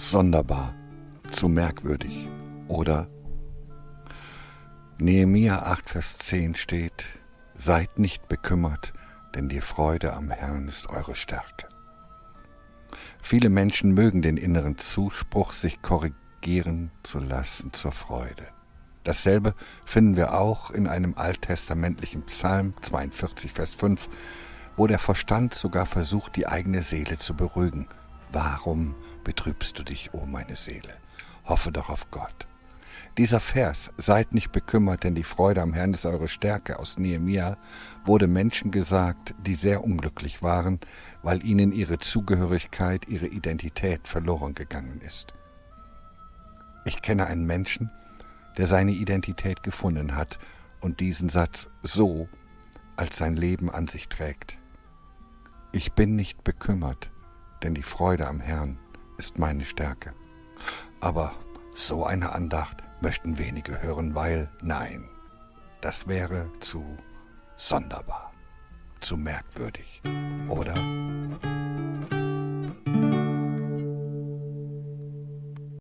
sonderbar, zu merkwürdig oder Nehemia 8, Vers 10 steht, Seid nicht bekümmert, denn die Freude am Herrn ist eure Stärke. Viele Menschen mögen den inneren Zuspruch, sich korrigieren zu lassen zur Freude. Dasselbe finden wir auch in einem alttestamentlichen Psalm 42, Vers 5, wo der Verstand sogar versucht, die eigene Seele zu beruhigen. Warum betrübst du dich, o oh meine Seele? Hoffe doch auf Gott. Dieser Vers, seid nicht bekümmert, denn die Freude am Herrn ist eure Stärke, aus Nehemia, wurde Menschen gesagt, die sehr unglücklich waren, weil ihnen ihre Zugehörigkeit, ihre Identität verloren gegangen ist. Ich kenne einen Menschen, der seine Identität gefunden hat und diesen Satz so als sein Leben an sich trägt. Ich bin nicht bekümmert, denn die Freude am Herrn ist meine Stärke. Aber so eine Andacht möchten wenige hören, weil nein, das wäre zu sonderbar, zu merkwürdig, oder?